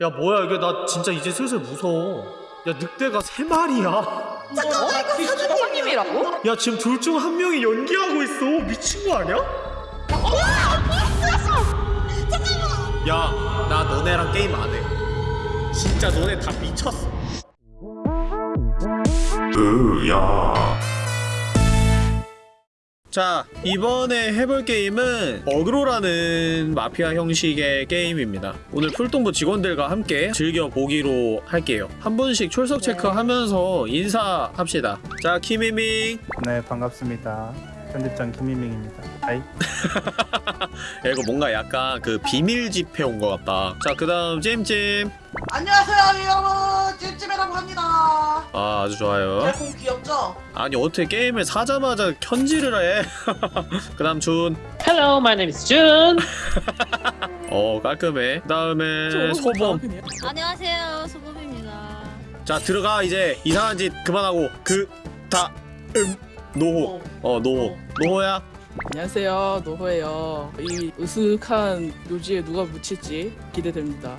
야 뭐야 이게 나 진짜 이제 슬슬 무서워. 야 늑대가 세 마리야. 잠깐만 이거 그 사장님 사장님이라고? 야? 지금 둘 중 한 명이 연기하고 있어. 미친 거 아니야? 야나 너네랑 게임 안해. 진짜 너네 다 미쳤어. 으야 자 이번에 해볼 게임은 어그로라는 마피아 형식의 게임입니다. 오늘 풀동부 직원들과 함께 즐겨보기로 할게요. 한 분씩 출석 체크하면서 인사합시다. 자 키미밍. 네 반갑습니다. 편집장 김희명입니다. 아이 야 이거 뭔가 약간 그 비밀 집회 온 것 같다 자 그 다음 찜찜 안녕하세요 여러분 찜찜이라고 합니다 아 아주 좋아요 제공 귀엽죠? 아니 어떻게 게임을 사자마자 편지를 해? 그 다음 준. Hello, my name is Jun. 어 깔끔해. 그 다음에 소범. 안녕하세요 소범입니다 자 들어가 이제 이상한 짓 그만하고 그 다 음 노호. 어 노호. 노호야. 안녕하세요 노호예요 이 으슥한 묘지에 누가 묻힐지 기대됩니다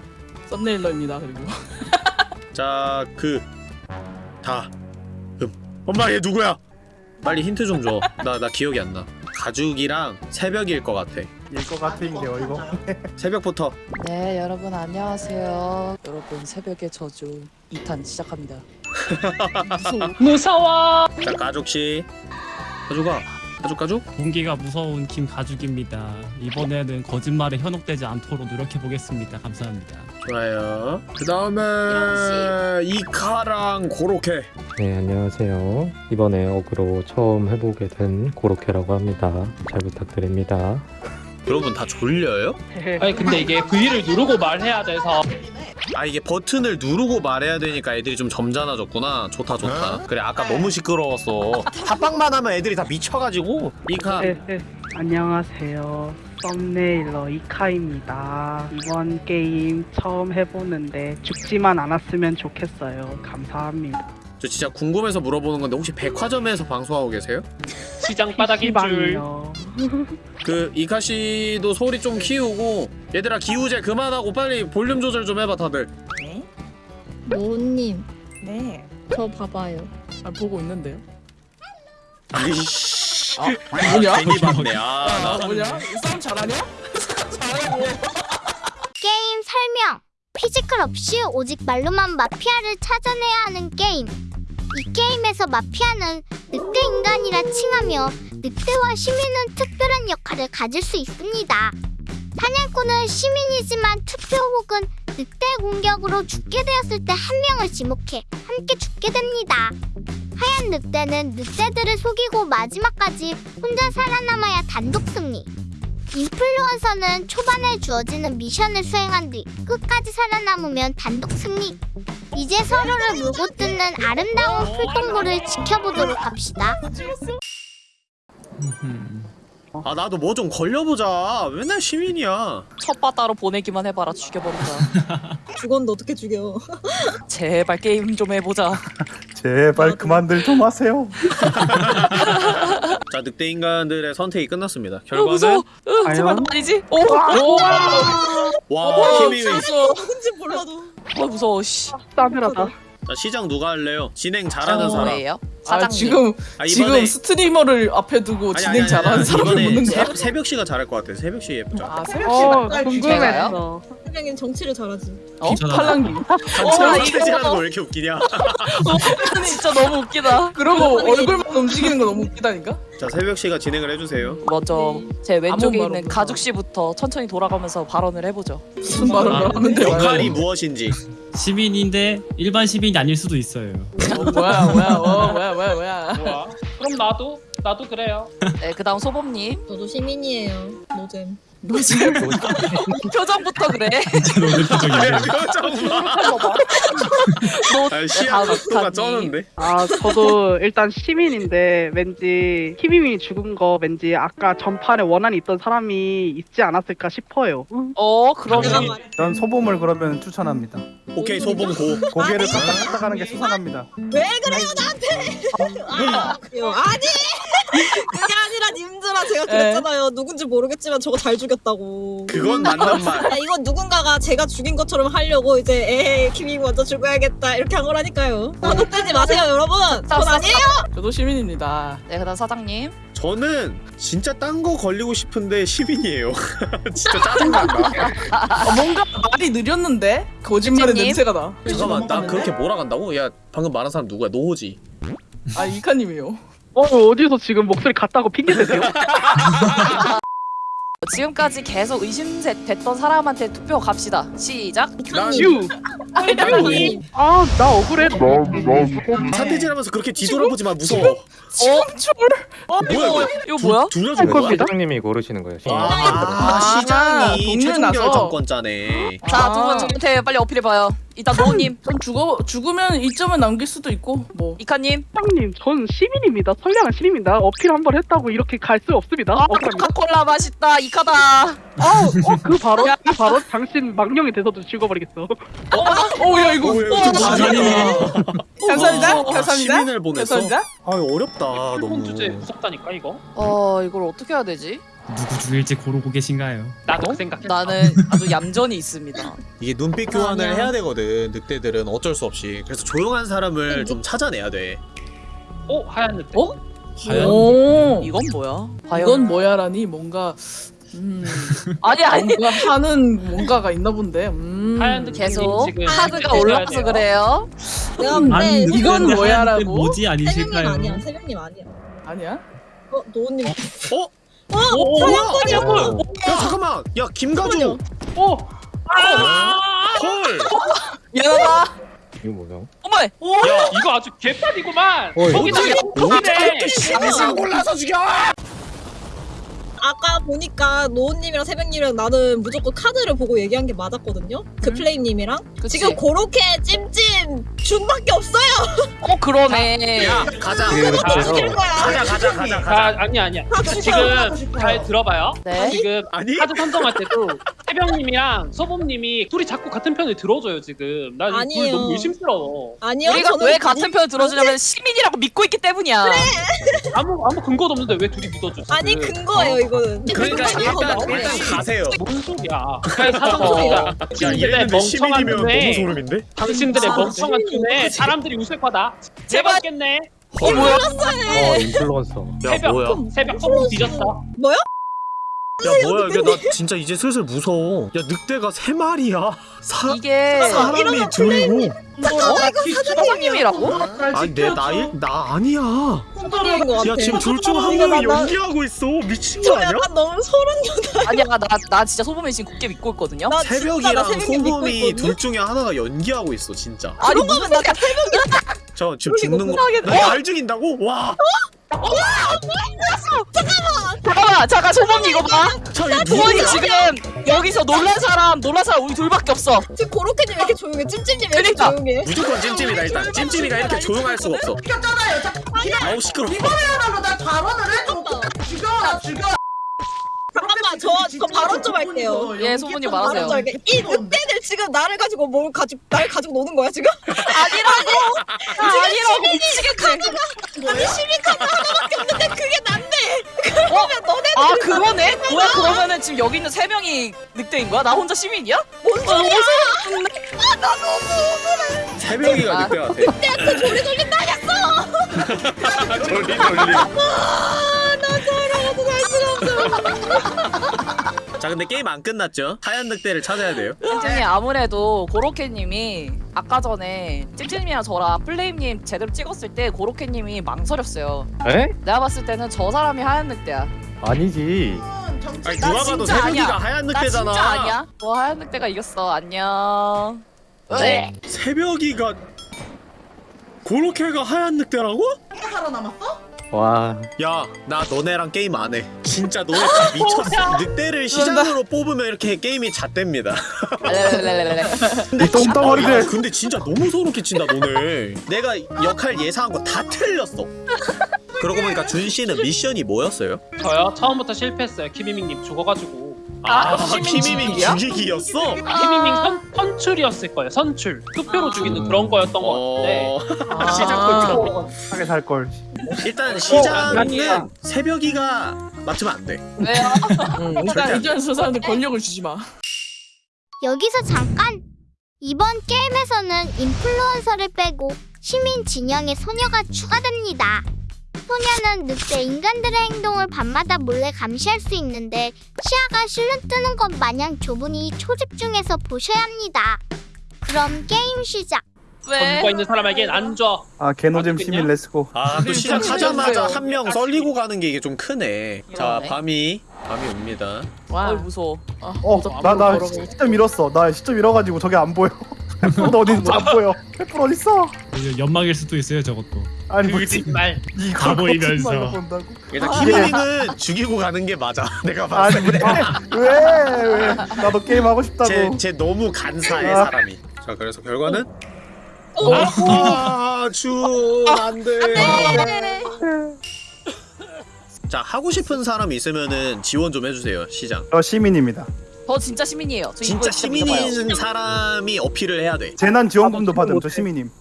썸네일러입니다 그리고 자 그 다음. 엄마 얘 누구야? 빨리 힌트 좀 줘. 나나 기억이 안 나. 가죽이랑 새벽일 것 같아. 일것 같은 게 어이고. 새벽부터. 네, 여러분 안녕하세요. 여러분 새벽의 저주 2탄 시작합니다. 무서워. 자 가죽 씨. 가죽아. 가죽 가죽. 공기가 무서운 김 가죽입니다. 이번에는 거짓말에 현혹되지 않도록 노력해 보겠습니다. 감사합니다. 좋아요. 그 다음에 이카랑 고로케. 네, 안녕하세요. 이번에 어그로 처음 해보게 된 고로케라고 합니다. 잘 부탁드립니다. 여러분 다 졸려요? 아니 근데 이게 V를 누르고 말해야 돼서 아 이게 버튼을 누르고 말해야 되니까 애들이 좀 점잖아졌구나. 좋다 좋다. 그래 아까 너무 시끄러웠어. 합방만 하면 애들이 다 미쳐가지고. 이카. 네, 안녕하세요. 썸네일러 이카입니다. 이번 게임 처음 해보는데 죽지만 않았으면 좋겠어요. 감사합니다. 저 진짜 궁금해서 물어보는 건데 혹시 백화점에서 방송하고 계세요? 시장 바닥인 줄. 그 이카 씨도 소리 좀 키우고 얘들아 기우제 그만하고 빨리 볼륨 조절 좀 해봐 다들. 네? 노님 네 저 봐봐요 아, 보고 있는데요 아이씨. 아 뭐냐? 괜히 봤네. 아아 나. 뭐냐? 이 싸움 잘하냐? 잘하고 게임 설명. physical 없이 오직 말로만 마피아를 찾아내야 하는 게임. 이 게임에서 마피아는 늑대 인간이라 칭하며 늑대와 시민은 특별한 역할을 가질 수 있습니다. 사냥꾼은 시민이지만 투표 혹은 늑대 공격으로 죽게 되었을 때 한 명을 지목해 함께 죽게 됩니다. 하얀 늑대는 늑대들을 속이고 마지막까지 혼자 살아남아야 단독 승리. 인플루언서는 초반에 주어지는 미션을 수행한 뒤 끝까지 살아남으면 단독 승리. 이제 서로를 물고 뜯는 아름다운 풀동굴을 지켜보도록 합시다. 아 나도 뭐 좀 걸려보자. 맨날 시민이야. 첫 바다로 보내기만 해봐라 죽여버린다. 죽었는데 어떻게 죽여 제발 게임 좀 해보자. 제발 그만들 좀 하세요. 자 늑대 인간들의 선택이 끝났습니다. 어, 무서워. 결과는 으, 제발 나 아니지? 오, 오, 와 힘이 무서워. 누군지 몰라도 어 무서워. 씨. 싸늘하다. 자 시장 누가 할래요? 진행 잘하는 사람. 뭐예요? 아 사장님. 지금 아, 지금 스트리머를 앞에 두고 아니, 진행 아니, 아니, 잘하는 아니, 사람을 묻는 거야? 새, 새벽 씨가 잘할 것 같아. 새벽 씨 예쁘죠. 아 새벽 어, 씨가 궁금했어. 사장님 정치를 잘하지 어? 팔랑기. 이거 거왜 이렇게 웃기냐? 진짜 너무 웃기다. 그러고 얼굴만 움직이는 거 너무 웃기다니까? 자 새벽 씨가 진행을 해주세요. 먼저 제 왼쪽에 있는 말 가죽 씨부터 천천히 돌아가면서 발언을 해보죠. 무슨 말을 아, 하면 돼요? 역할이 무엇인지. 시민인데 일반 시민이 아닐 수도 있어요. 어, 뭐야 뭐야 어, 뭐야 뭐야 뭐야 뭐야? 그럼 나도 나도 그래요. 네, 그다음 소범님. 저도 시민이에요 노잼 뭐지? 표정부터 그래. 진짜 너무 표정이네요. 표정 봐. 너 아, 시야 다음 각도가 각이. 쩌는데. 아, 저도 일단 시민인데 왠지 희비민이 죽은 거 왠지 아까 전판에 원한이 있던 사람이 있지 않았을까 싶어요. 어 그러면 전 소범을 그러면 추천합니다. 오케이 소봉 고. 고개를 깍깍깍 하는 게 수상합니다. 왜 그래요 나한테 아? 아니 그게 아니라 님들아 네. 제가 그랬잖아요. 누군지 모르겠지만 저거 잘 죽였 다고. 그건 맞는 말. 아, 이건 누군가가 제가 죽인 것처럼 하려고 이제 에이 김이 먼저 죽어야겠다 이렇게 한 거라니까요. 뜨지 마세요 여러분. 전 아니에요. 저도 시민입니다. 네 그다음 사장님. 저는 진짜 딴 거 걸리고 싶은데 시민이에요. 진짜 짜증난다. 어, 뭔가 말이 느렸는데 거짓말의 님? 냄새가 나. 잠깐만 나 그렇게 몰아간다고? 야 방금 말한 사람 누구야? 노호지. 아 이카님이요. 어 어디서 지금 목소리 같다고 핑계 대세요? 지금까지 계속 의심됐던 사람한테 투표 갑시다. 시작. 난 유. 님아나 억울해. 사태질하면서 그렇게 뒤돌아보지 마 무서워. 어? 뭐야 이거? 이거 뭐야? 둘다 할 죽은 거야? 사장님이 고르시는 거예요. 아, 아, 시장이 동률 최종. 결정권자네. 자, 아. 두분 저한테 빨리 어필해봐요. 일단 노우님, 전 죽어 죽으면 이점을 남길 수도 있고 뭐. 이카님, 사장님 전 시민입니다. 선량한 시민입니다. 어필 한 번 했다고 이렇게 갈 수 없습니다. 아. 코카콜라 맛있다. 이카다. 어그 바로 그 바로 당신 망령이 돼서도 죽어버리겠어. 어야 이거. 오, 야, 이거 어, 좀 감사합니다. 감사합니다. 어, 감사합니다. 시민을 보냈어. 감사합니다. 아 어렵다 너무. 주제 무섭다니까 이거. 어, 이걸 어떻게 해야 되지? 누구 죽일지 고르고 계신가요? 나도 그 생각했어. 나는 아주 얌전히 있습니다. 이게 눈빛 교환을 아니야. 해야 되거든. 늑대들은 어쩔 수 없이. 그래서 조용한 사람을 좀 찾아내야 돼. 오 하얀 늑대. 어? 하얀. 오. 이건 뭐야? 과연 이건 뭐야라니 뭔가 음 아니 아니 뭔가 하는 뭔가가 있나 본데. 음. 하얀 늑대. 계속 지금 카드가 해줘야 올라가서 돼요. 그래요. 내가 아니, 근데 이건 뭐야라고? 뭐지 세명님 아니실까요? 아니야. 세명님 아니야. 아니야? 어 노우님. 어? 어 오, 사냥꾼이야. 야 잠깐만. 야 김가주. 오. 헐. 미안하다. 이거 뭐야? 어머, 야 이거 아주 개판이구만. 거기다 어떻게 시민을 골라서 죽여? 아까 보니까 노우님이랑 세명님이랑 나는 무조건 카드를 보고 얘기한 게 맞았거든요. 그 플레임님이랑 그치. 지금 그렇게 찜찜 준밖에 없어요. 어 그러네. 야 가자. 그래요. 죽일 거야. 가자 가자 가자 가자. 아 아니 아니야. 지금 잘 들어봐요. 네. 지금 아니? 카드 선정할 때도 태병님이랑 소범님이 둘이 자꾸 같은 편을 들어줘요 지금. 나둘 아니에요. 너무 의심스러워. 아니요. 우리가 저는 왜 같은 편을 들어주냐면 시민이라고 믿고 있기 때문이야. 아무 아무 근거도 없는데 왜 둘이 믿어주지? 아니 근거예요 이거 는. 그러니까 일단. 일단 가세요. 뭔 소리야? 아니 사전 소리야. 야 당신들의 이랬는데 시민이면 멍청한 너무 눈에 소름인데? 당신들의 아, 멍청한 시민이 눈에 뭐지? 사람들이 웃을 거다. 제발. 제발겠네. 어 뭐야? 어 인플루언서. 야 새벽? 새벽 소문 뒤졌어. 뭐야? 야 뭐야 이게 나 진짜 이제 슬슬 무서워. 야 늑대가 세 마리야. 사 이게 사람이 둘이고. 어? 사장님이라고? 아니 내 나이 나 아니야. 야 지금 둘 중 한 명이 나- 나- 연기하고 있어. 미친 저거 아니야? 약간 너무 소름 아니야 나 나 진짜 소범이 지금 굳게 믿고 있거든요. 나나 새벽이랑 있거든요. 둘 중에 하나가 연기하고 있어 진짜. 아니 무슨 소리야? 저 지금 죽는 거. 이상하게- 날 죽인다고? 와. 잠깐만 잠깐 소범이 이거 봐. 누구야? 지금 여기서 놀란 사람 놀란 사람 우리 둘밖에 없어. 지금 고로케님 왜 이렇게 조용해? 찜찜님 왜 이렇게 그러니까. 조용해? 무조건 찜찜이다 일단. 찜찜이가 이렇게 조용할 수가 없어. 아우 시끄러. 잠깐만 저, 저 발언 좀 할게요. 예 소문이 많아세요. 좀 할게요. 이 늑대들 지금 나를 가지고 뭘 가지고 날 가지고 노는 거야 지금? 아니라고. 아니라고 미치겠네. 아니 시민 카드 하나밖에 없는데 그게 난데. 그러면 너네 아 그러네? 뭐야 그러면은 지금 여기 있는 세 명이 늑대인 거야? 나 혼자 시민이야? 뭔 소리야? 새벽이가 아. 늑대 같아. 늑대한테 조리 돌린다 했어. 돌리 돌리. 아나 저러고도 살 수가 없어. 자 근데 게임 안 끝났죠? 하얀 늑대를 찾아야 돼요. 찜찜이 아무래도 고로케님이 아까 전에 찜찜님이랑 저랑 플레임님 제대로 찍었을 때 고로케님이 망설였어요. 에? 내가 봤을 때는 저 사람이 하얀 늑대야. 아니지. 아니 나 누가 봐도 새벽이가 아니야. 하얀 나 늑대잖아. 진짜 아니야. 너 하얀 늑대가 이겼어. 안녕. 네. 새벽이가 고로케가 하얀 늑대라고? 와. 야, 나 너네랑 게임 안 해. 진짜 너네 다 미쳤어. 늑대를 시장으로 뽑으면 이렇게 게임이 잣됩니다. 똥덩어리들. 아, 근데 진짜 너무 소름 끼친다, 너네. 내가 역할 예상한 거 다 틀렸어. 그러고 보니까 준 씨는 미션이 뭐였어요? 저요 처음부터 실패했어요. 키미밍님 죽어가지고. 아, 키미밍 죽이기야? 죽이기였어? 키미밍 선, 선출이었을 거예요. 선출. 투표로 죽이는 그런 거였던 것 같은데. 어... 아. 시작부터. 하게 살 걸. 일단 어, 시장은 새벽이가 맡으면 안 돼. 왜요? 응, 일단 안 일단 저 사람들 권력을 주지 마. 여기서 잠깐! 이번 게임에서는 인플루언서를 빼고 시민 진영의 소녀가 추가됩니다. 소녀는 늑대 인간들의 행동을 밤마다 몰래 감시할 수 있는데 시야가 실눈 뜨는 것 마냥 좁으니 초집중해서 보셔야 합니다. 그럼 게임 시작! 왜? 전부가 있는 사람에겐 안 줘. 아 개노잼? 시민 let's go. 아, 또 시작하자마자. 한 명 썰리고 가는 게 이게 좀 크네. 자, 이러네. 밤이 밤이 옵니다. 와. 어이 무서워. 아, 어, 무섭다. 나나 걸어가고. 시점 잃었어. 나 시점 잃어가지고 저게 안 보여. 너 어딘지 안 보여. 페플 어디 있어? 연막일 수도 있어요 저것도. 아니 뭐지? 말. 가 보이면서. 일단 키미는 죽이고 가는 게 맞아. 내가 봤을 때. 왜? 왜? 나도 게임 하고 싶다고. 제, 제 너무 간사해 아. 사람이. 자, 그래서 결과는 어, 아, 준 안돼. 자, 하고 싶은 사람 있으면은 지원 좀 해주세요. 시장. 저 시민입니다. 저 진짜 시민이에요. 저 진짜. 시민인 사람이 어필을 해야 돼. 재난 지원금도 받음. 저 시민님.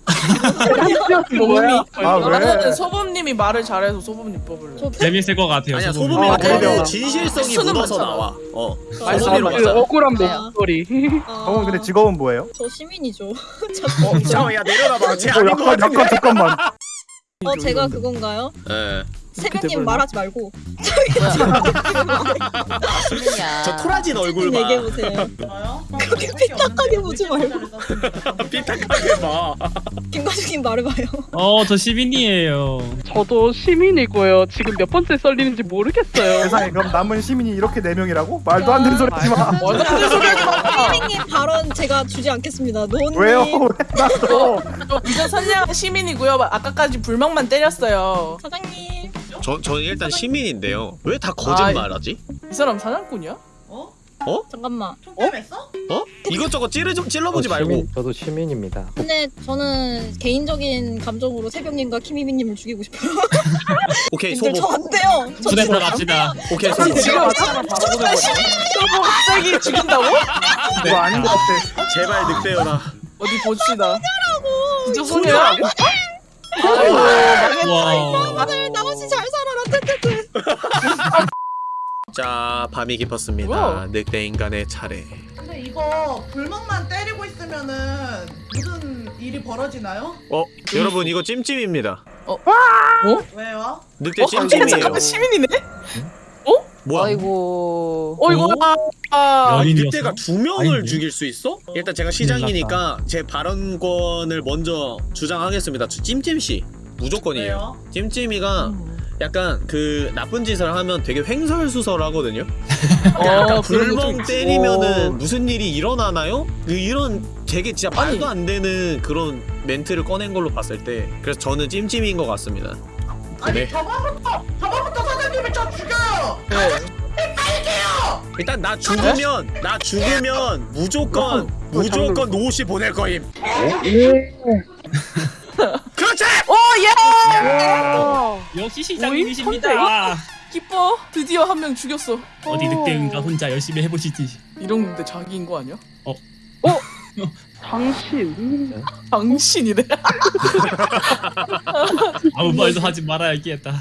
소범님이 아 왜? 소범님이 말을 잘해서 소범님 뽑을래. 재밌을 것 같아요. 아니야 소범이. 소범이 아. 진실성이 묻어서. 나와. 어. 맞아. 그. 억울한 네. 목소리. 아, 어 근데 직업은 뭐예요? 저 시민이죠. 어, 잠깐만 야 내려놔봐. 쟤 어, 아닌 것 약간 같은데. 잠깐만. 어 제가 그건가요? 예. 새벽님 말하지 말고 시민이야. 저 토라진 얼굴 봐. 얘기해 보세요. 그렇게 삐딱하게 보지 말고 삐딱하게 봐. 김과장님 말해봐요. 어저 시민이에요. 저도 시민이고요. 지금 몇 번째 썰리는지 모르겠어요. 세상에 그럼 남은 시민이 이렇게 네 명이라고? 말도 안 되는 소리 하지 마. 말도 안 되는 소리 하지 마. 선생님 발언 제가 주지 않겠습니다. 노님. 왜요? 왜 나도? 저 비전 선량한 시민이고요. 아까까지 불멍만 때렸어요. 사장님. 저 저는 일단 시민인데요. 왜 다 거짓말하지? 이 사람 사냥꾼이야? 잠깐만. 어? 이것저것 찌르 좀 찔러보지 저 말고. 시민, 저도 시민입니다. 근데 저는 개인적인 감정으로 새벽님과 키미미님을 죽이고 싶어요. 오케이 소보. 저안 돼요. 저 부대 진짜 들어갑시다. 오케이 소보. 지금 바로 보내버려. 저 갑자기 죽인다고? 이거 아닌 것 같아. 제발 늑대여라. 어디 봅시다. 진짜 소녀야? 아이고 와. 다들 나머지 잘 살아라. 뜨뜨뜨. 자 밤이 깊었습니다. 늑대 인간의 차례. 근데 이거 불멍만 때리고 있으면은 무슨 일이 벌어지나요? 어 여러분 이거 찜찜입니다. 왜요? 늑대 어? 찜찜이에요. 잠깐만 시민이네? 뭐야? 아이고. 어이구 아, 아니? 늑대가 두 명을 아닌데? 죽일 수 있어? 일단 제가 시장이니까 제 발언권을 먼저 주장하겠습니다. 저 찜찜 씨 무조건이에요. 왜요? 찜찜이가 약간 그 나쁜 짓을 하면 되게 횡설수설하거든요. 어, 불멍. 때리면은 어. 무슨 일이 일어나나요? 그 이런 되게 진짜. 말도 안 되는 그런 멘트를 꺼낸 걸로 봤을 때 그래서 저는 찜찜인 것 같습니다. 아니 네. 저번부터 저번부터 사장님이 저 죽여요. 네. 일단 나 죽으면 나 죽으면 무조건 무조건 노시 보낼 거임. 그렇지. 오 예! 역시 시장님이십니다. 기뻐 드디어 한 명 죽였어 어디 늑대인가 혼자 열심히 해보시지. 이런데 자기인 거 아니야? 당신. 당신이래 아무 말도 하지 말아야겠다.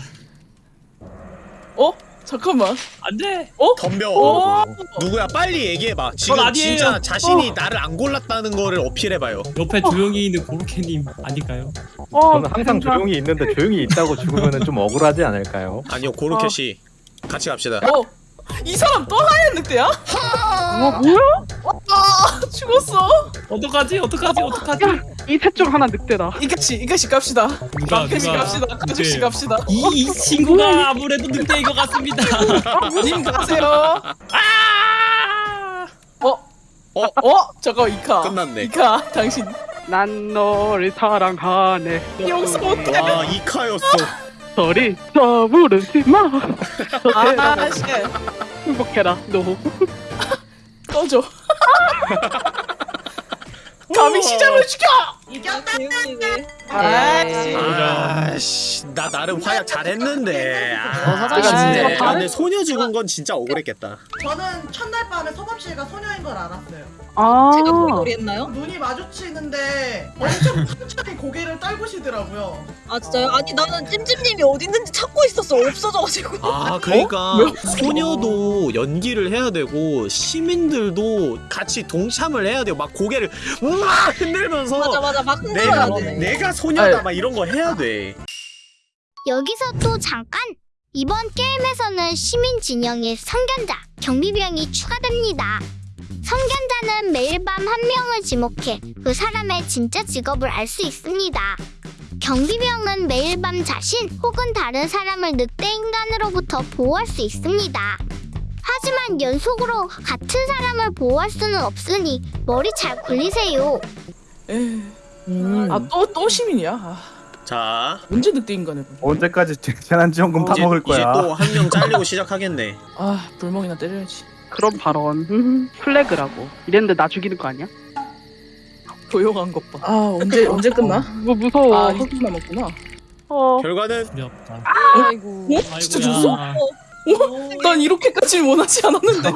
어? 잠깐만 안돼. 덤벼. 오! 누구야? 빨리 얘기해봐. 지금 전 아니에요. 진짜 자신이 나를 안 골랐다는 거를 어필해봐요. 옆에 조용히 있는 고로케님 아닐까요? 어, 저는 항상 조용히 있는데 조용히 있다고 죽으면 좀 억울하지 않을까요? 아니요 고로케 씨 같이 갑시다. 어? 이 사람 또 하얀 늑대야? 와 뭐야? 아 죽었어 어떡하지? 어떡하지? 어떡하지? 이셋중 하나 늑대다. 이까씨 이까씨 갑시다 누가 이까씨 누가 갑시다 늑대예요? 갑시다 이, 이 친구가 아무래도 늑대인 것 같습니다. 님 가세요 어? 어? 어? 잠깐 이카 끝났네. 이카 당신 난 너를 사랑하네. 용서 못해 와 이카였어. 소리 떠부르지 마. 아 씨 행복해라 너. 꺼져 감히 시장을 죽여 이겼다. 네. 아씨 나 나름 화약 잘했는데 아, 사장님 진짜. 진짜 아, 근데 소녀 죽은 건 진짜 억울했겠다 저는 첫날 밤에 서범 씨가 소녀인 걸 알았어요. 아 제가 고리고리 했나요? 눈이 마주치는데 엄청 천천히 고개를 떨구시더라고요. 아 진짜요? 아니 나는 찜찜님이 어디 있는지 찾고 있었어 없어져가지고 아 그러니까 소녀도 연기를 해야 되고 시민들도 같이 동참을 해야 돼요 막 고개를 우와 흔들면서 맞아 맞아 막 흔들어야 내가 되네 내가 소녀다 막 이런 거 해야 돼 여기서 또 잠깐! 이번 게임에서는 시민 진영의 성견자, 경비병이 추가됩니다. 성견자는 매일 밤 한 명을 지목해 그 사람의 진짜 직업을 알 수 있습니다. 경비병은 매일 밤 자신 혹은 다른 사람을 늑대 인간으로부터 보호할 수 있습니다. 하지만 연속으로 같은 사람을 보호할 수는 없으니 머리 잘 굴리세요. 아 또 또 시민이야. 아, 자 언제 늑대 인간을? 언제까지 재난지원금 이제, 파먹을 이제 거야 또 한 명 잘리고 시작하겠네 아 불멍이나 때려야지. 그런 발언 음, 플래그라고 이랬는데 나 죽이는 거 아니야? 조용한 것 봐. 아 언제 언제 끝나? 뭐 무서워 아 이렇게 남았구나. 어. 결과는 두렵다. 아이고. 어? 진짜 죽었어? 난 이렇게까지 원하지 않았는데.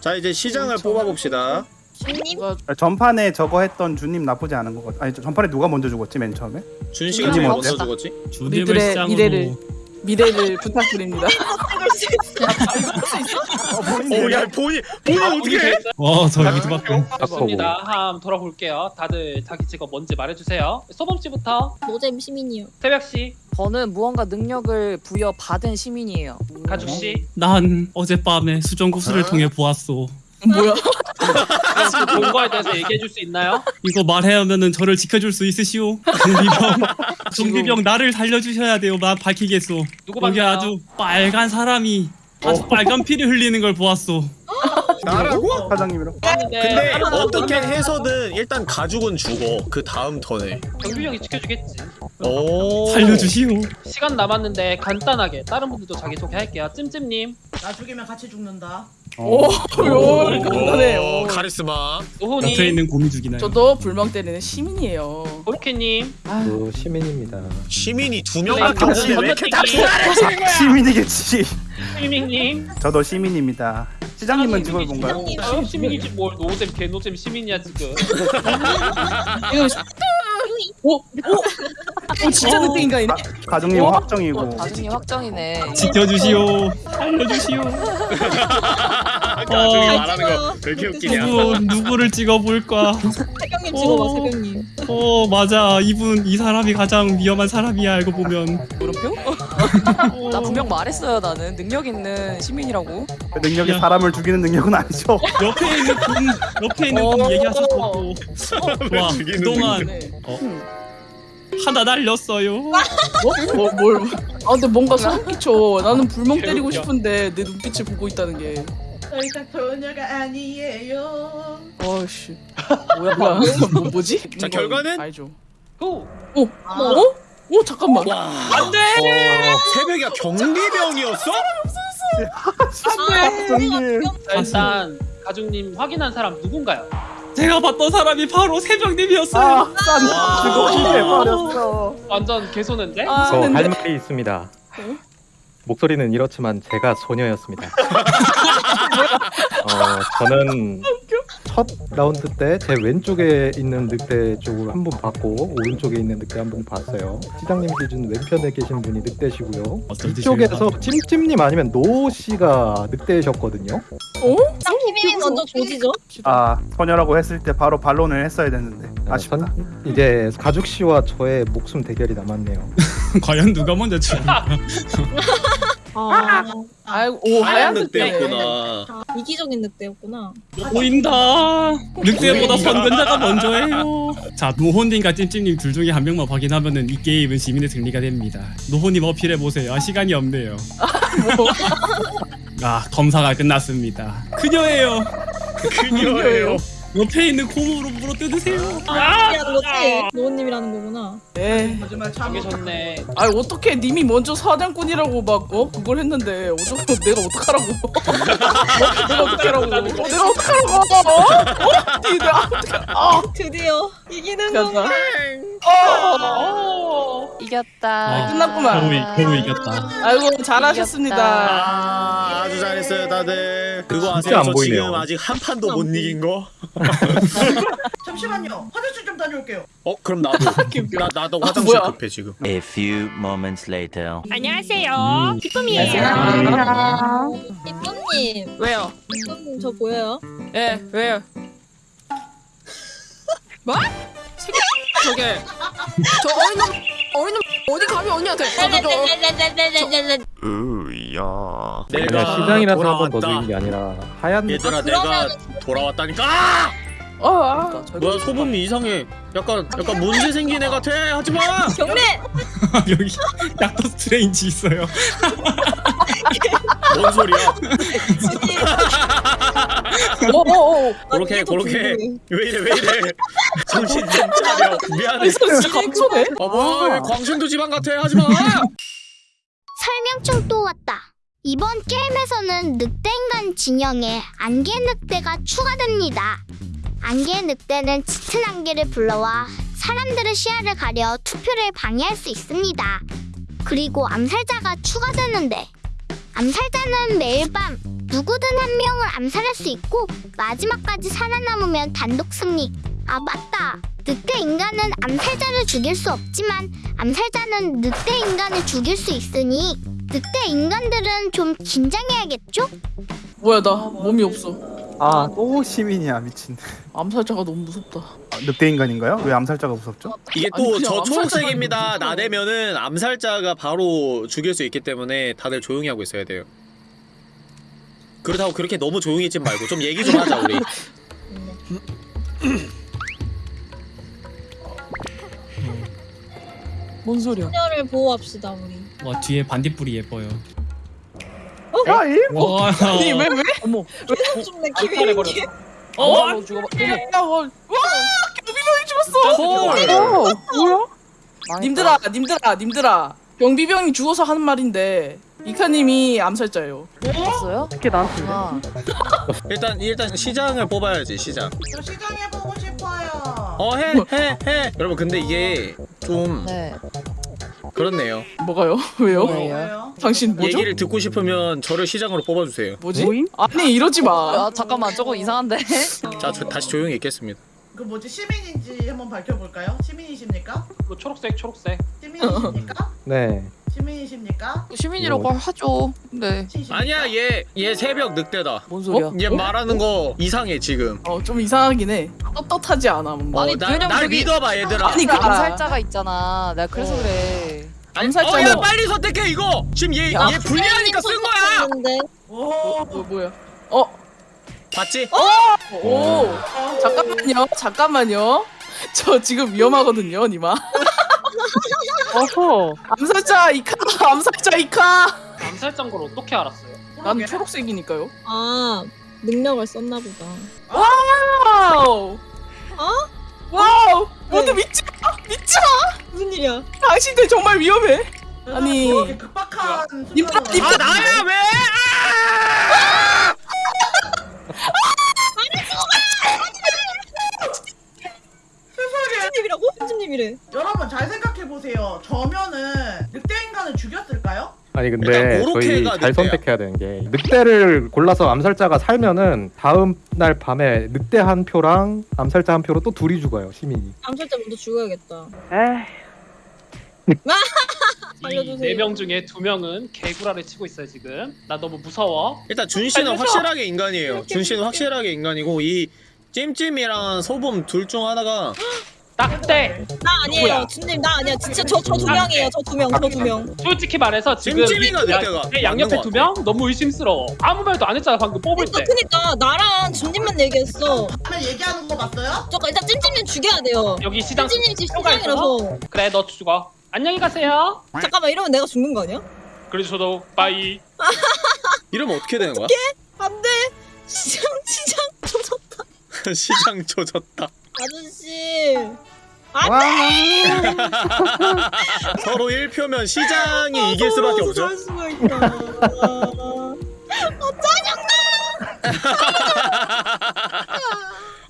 자 이제 시장을 뽑아봅시다 주님? 아, 전판에 저거 했던 주님 나쁘지 않은 것 같아 아니 저- 전판에 누가 먼저 죽었지 맨 처음에? 준 씨가 주님 제일 어때? 먼저 죽었지? 주님을 우리들의 시장으로 미래를 미래를 부탁드립니다. 오야 본인 본인 어떻게 해? 와 저희 미드밖에 좋습니다. 함 돌아볼게요. 다들 자기 직업 뭔지 말해주세요. 소범 씨부터 노잼 시민이요. 새벽 씨, 저는 무언가 능력을 부여받은 시민이에요. 가죽 씨, 난 어젯밤에 수정구슬을 통해 보았소 뭐야? 지금 본 거에 대해서 얘기해 줄 수 있나요? 이거 말하면은 저를 지켜줄 수 있으시오 경비병 경비병 나를 살려주셔야 돼요 나 밝히겠소 누구 여기 봤나요? 아주 빨간 사람이 아주 빨간 피를 흘리는 걸 보았소 나라고? 사장님이랑 근데 어떻게 해서든 일단 가죽은 죽어 그 다음 턴에 경비병이 지켜주겠지. 오 살려주시오 시간 남았는데 간단하게 다른 분들도 자기 소개 할게요. 찜찜님, 나 죽이면 같이 죽는다. 오, 요 간단해. 오, 오. 카리스마 옆에 노호님, 있는 곰이 죽이나요 저도 불멍 때리는 시민이에요. 고로케님, 저 시민입니다. 시민이 두명 네, 같은데 왜 이렇게 다 건너뛰기, 시민이겠지 시민님, 저도 시민입니다 시장님은 직업이 뭔가요? 아, 시민이지 뭘 노잼 개노잼 시민이야 지금. 이거 오, 오, 오, 진짜 늑대 인간이네. 가정님 어? 확정이고 어, 가중이 확정이네. 지켜주시오 살려주시오 어, 말하는 거왜 이렇게 웃기냐 누구 누구를 찍어볼까 새벽님 찍어봐 어. 새벽님 어 맞아 이분 이 사람이 가장 위험한 사람이야 알고 보면 물음표? 나 분명 말했어요 나는 능력 있는 시민이라고. 그 능력이 야. 사람을 죽이는 능력은 아니죠 옆에 있는 분 옆에 있는 분 얘기하셨고 와 죽이는 그동안 네. 어, 하나 날렸어요 어? 뭐, 뭘? 아 근데 뭔가 소름 끼쳐. 나는 불멍 때리고 싶은데 내 눈빛을 보고 있다는 게. 저희가 소녀가 아니에요. 어씨. 뭐야 뭐야? 뭐, 뭐지? 자, 결과는? 알죠. 고! 오, 아. 어? 오 잠깐만. 와 안 돼 새벽이야 경비병이었어? 아 사장님 자, 일단 가죽님 확인한 사람 누군가요? 제가 봤던 사람이 바로 새벽님이었어요 와. 직업이 돼버렸어 완전 개소는데? 아, 저 근데 할 말이 있습니다. 목소리는 이렇지만 제가 소녀였습니다. 어, 저는 첫 라운드 때 제 왼쪽에 있는 늑대 쪽을 한분 봤고 오른쪽에 있는 늑대 한분 봤어요. 시장님 기준 왼편에 계신 분이 늑대시고요. 이쪽에서 찜찜님 아니면 노 씨가 늑대셨거든요. 찜님 먼저 조지죠 아 소녀라고 했을 때 바로 반론을 했어야 됐는데 아, 아쉽다 선- 이제 가죽 씨와 저의 목숨 대결이 남았네요. 과연 누가 먼저 죽을 까 아! 아이고 오 하얀 늑대. 늑대였구나. 이기적인 늑대였구나. 보인다. 늑대보다 선근자가 먼저예요. 자 노호님과 찜찜님 둘 중에 한 명만 확인하면은 이 게임은 시민의 승리가 됩니다. 노호님 어필해 보세요. 아 시간이 없네요. 아 검사가 끝났습니다. 그녀예요. 그녀예요 옆에 있는 곰으로 물어 뜯으세요 아, 하는 거지? 노원님이라는 거구나. 네. 거짓말 참. 정해졌네. 아 어떻게 님이 먼저 사냥꾼이라고 막 어? 그걸 했는데 어쩌고 내가 어떡하라고 어? 내가 어떡하라고 어? 내가 어떡하라고 어? 어? 이 내가 어떡해 아 드디어 이기는 간다. 건가? 어. 이겼다. 아, 끝났구만. 겨우, 겨우 이겼다. 아이고 잘하셨습니다. 아, 아주 잘했어요 다들. 그거 진짜 아세요? 안 저 보이네요. 지금 아직 한 판도 못 이긴 거. 잠시만요. 화장실 좀 다녀올게요. 어 그럼 나도. 나 나도 아, 화장실 뭐야? 급해 지금. A few moments later. 안녕하세요. 기쁨이에요. 기쁨님. 왜요? 기쁨님 저 보여요? 예 왜요? 뭐? 새끼 저게 저 어린 놈 어린 놈 어디 감히 언니한테 으야. 내가 시장이라서 한번더 죽인 게 아니라 하얀 얘들아 아, 내가 돌아왔다니까. 아! 어 아, 뭐야 소금이 이상해. 약간 약간 문제 생긴 애 같아. 하지 마. 경례. 여기 닥터 스트레인지 있어요. 뭔 소리야? 어어어 그렇게 이게 더 그렇게 궁금해. 왜 이래 왜 이래. 정신 좀 차려. 미안해. 진짜. 어머 광신도 집안 같아. 하지 마. 설명충 또 왔다. 이번 게임에서는 늑대인간 진영에 안개 늑대가 추가됩니다. 안개 늑대는 짙은 안개를 불러와 사람들의 시야를 가려 투표를 방해할 수 있습니다. 그리고 암살자가 추가되는데 암살자는 매일 밤 누구든 한 명을 암살할 수 있고 마지막까지 살아남으면 단독 승리. 아 맞다. 늑대 인간은 암살자를 죽일 수 없지만 암살자는 늑대 인간을 죽일 수 있으니 늑대 인간들은 좀 긴장해야겠죠? 뭐야 나 몸이 없어. 아 또 시민이야 미친. 암살자가 너무 무섭다. 아, 늑대 인간인가요? 왜 암살자가 무섭죠? 이게 또 저 초록색입니다. 나대면은 암살자가 바로 죽일 수 있기 때문에 다들 조용히 하고 있어야 돼요. 그렇다고 그렇게 너무 조용히 있지 말고 좀 얘기 좀 하자 우리. 뭔 소리야? 소녀를 보호합시다 우리. 와 뒤에 반딧불이 예뻐요. 아이 와. 아니 왜 왜? 어머. 좀내 암살해버렸어. 기회. 어? 어, 죽어. 야, 와, 와, 경비병이 죽었어. 헐. 어, 뭐야? 님들아, 님들아, 님들아. 경비병이 죽어서 하는 말인데 이카님이 암살자예요. 죽었어요? 어떻게 나한테? 아, 일단 일단 시장을 뽑아야지 시장. 저 시장 해 보고 싶어요. 어 해 해 해. 여러분 근데 이게 좀 네. 그렇네요. 뭐가요? 왜요? 네. 뭐예요? 당신 뭐죠? 얘기를 듣고 싶으면 저를 시장으로 뽑아주세요. 뭐지? 모임? 아니 이러지 마. 아, 잠깐만 조금 이상한데. 자 저, 다시 조용히 있겠습니다. 그 뭐지 시민인지 한번 밝혀볼까요? 시민이십니까? 그 초록색 초록색. 시민이십니까? 네. 시민이십니까? 시민이라고 하죠. 네. 아니야 얘 얘 새벽 늑대다. 뭔 소리야? 얘 말하는 거 이상해 지금. 어 좀 이상하긴 해. 떳떳하지 않아 뭔가. 아니, 어, 나, 왜냐면 날 저기- 믿어봐 얘들아. 아니, 그 그- 암살자가 있잖아. 내가 그래서 어. 그래. 암살자 어, 야 뭐- 빨리 선택해 이거. 지금 얘 아, 얘 불리하니까 쓴 거야. 오. 뭐, 뭐야? 어, 봤지? 오, 잠깐만요, 잠깐만요. 저 지금 위험하거든요, 니마. 어허. 암살자 이카, 암살자 이카. 암살자인 걸 어떻게 알았어요? 난 초록색이니까요. 아 능력을 썼나 보다. wow. 어? wow. 모두 네. 믿지 마, 믿지 마. 무슨 일이야? 당신들 정말 위험해. 아니. 이렇게 급박한 님들아, 순간으로- 님들아. 아 나야 왜? 편집님이라고? 편집님이래. 여러분 잘 생각해 보세요. 저면은 늑대 인간을 죽였을까요? 아니 근데 저희 잘 늑대야. 선택해야 되는 게 늑대를 골라서 암살자가 살면은 다음 날 밤에 늑대 한 표랑 암살자 한 표로 또 둘이 죽어요 시민이. 암살자 먼저 죽어야겠다. 에이. 알려주세요. 이네명 중에 두 명은 개구라를 치고 있어요 지금. 나 너무 무서워. 일단 준 씨는. 확실하게 인간이에요. 준 씨는 확실하게 인간이고 이 찜찜이랑 소범 둘 중 하나가 딱대. 나 아니에요. 누구야? 준님 나 아니야. 진짜 저 저 두 명이에요. 저 두 명. 저 두 명. 솔직히 말해서 지금 찜찜이가 이- 야, 늑대가 내 양옆에 맞는 두 명 너무 의심스러워. 아무 말도 안 했잖아 방금 뽑을 그러니까, 때. 그니까 나랑 준님만 얘기했어. 다음에 얘기하는 거 봤어요? 잠깐 일단 찜찜님 죽여야 돼요. 여기 시장 찜찜님 집 시장이라서. 그래 너 죽어. 안녕히 가세요. 잠깐만 이러면 내가 죽는 거 아니야? 그래도 저도 빠이. 이러면 어떻게 되는 거야? 안돼. 시장 시장 조졌다. 시장 조졌다. 아저씨. 와. 서로 1표면 시장이 이길 수밖에 없죠. 할 수가 있다. 아,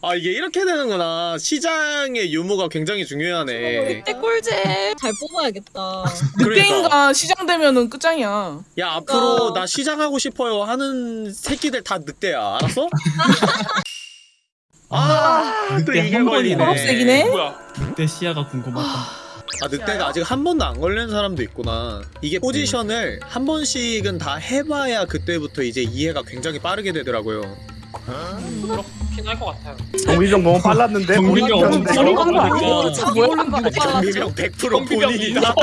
아아 이게 이렇게 되는구나. 시장의 유무가 굉장히 중요하네. 늑대 꿀잼. 잘 뽑아야겠다. 늑대인가 시장 되면은 끝장이야. 야 앞으로 나 시장 하고 싶어요 하는 새끼들 다 늑대야. 알았어? 아또 늑대 이게 한 걸리네. 번이네. 초록색이네? 뭐야? 늑대 시야가 궁금하다. 아 늑대가 아직 한 번도 안 걸린 사람도 있구나. 이게 포지션을 한 번씩은 다 해봐야 그때부터 이제 이해가 굉장히 빠르게 되더라고요. 그렇긴 할 것 같아요. 정비병 너무 빨랐는데 정비병 엄청 뭐야? 경비병 100% 본인이다.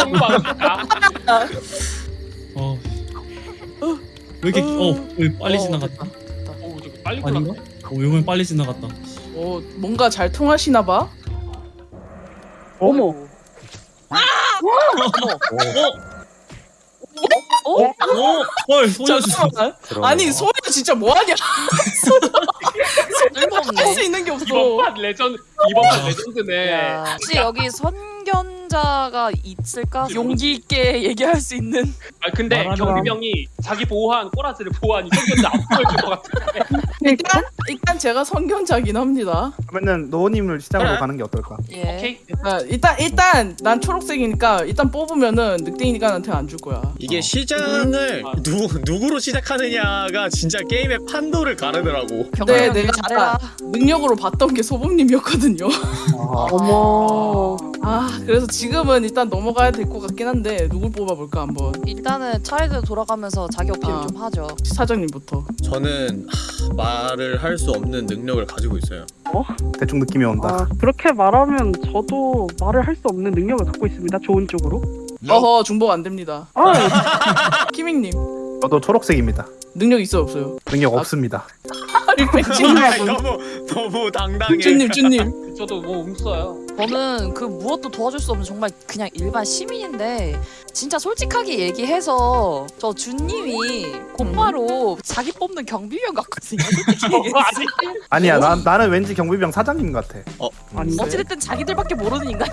어. 왜 이렇게 어, 왜 빨리 어, 지나갔다. 오, 저거 빨리 아닌가? 끝났네. 어, 이번엔 빨리 지나갔다. 어 뭔가 잘 통하시나 봐. 어머. 어? 어? 헐, 소녀. 잠깐만. 아니 소녀 진짜 뭐하냐? 쓸모없네. 할수 있는 게 없어. 이번 판 레전 이번 판 레전드네. 혹시 여기 선 견자가 있을까? 용기 있게 얘기할 수 있는. 아 근데 말하라. 경비병이 자기 보호한 꼬라지를 보호한 이성견자 안 보여줄 것 같은데. 일단 일단 제가 선견자긴 합니다. 그러면은 노호님을 시장으로 그래. 가는 게 어떨까? 예. 오케이. 아, 일단 일단 난 초록색이니까 일단 뽑으면은 늑대인간한테 안 줄 거야. 이게 시장을 누, 누구로 시작하느냐가 진짜 게임의 판도를 가르더라고. 근데 경비병 내가 잘해라. 능력으로 봤던 게 소범님이었거든요. 어머. 아 그래서 지금은 일단 넘어가야 될 것 같긴 한데 누굴 뽑아볼까 한번 일단은 차례대로 돌아가면서 자기 어필 아. 좀 하죠. 사장님부터. 저는 하, 말을 할 수 없는 능력을 가지고 있어요. 대충 느낌이 온다. 아, 그렇게 말하면 저도 말을 할 수 없는 능력을 갖고 있습니다. 좋은 쪽으로. 어허 중복 안 됩니다. 아, 키밍님 저도 초록색입니다. 능력 있어 없어요? 능력 없습니다. 찐님 너무 너무 당당해. 쭈님 쭈님. 저도 뭐 um써요. 저는 그 무엇도 도와줄 수 없는 정말 그냥 일반 시민인데 진짜 솔직하게 얘기해서 저 준님이 곧바로 자기 뽑는 경비병 같거든요. 솔직히 얘기해서. 아니 아니야, 난 나는 왠지 경비병 사장님 같아. 아닌데. 어찌됐든 자기들밖에 모르는 인간.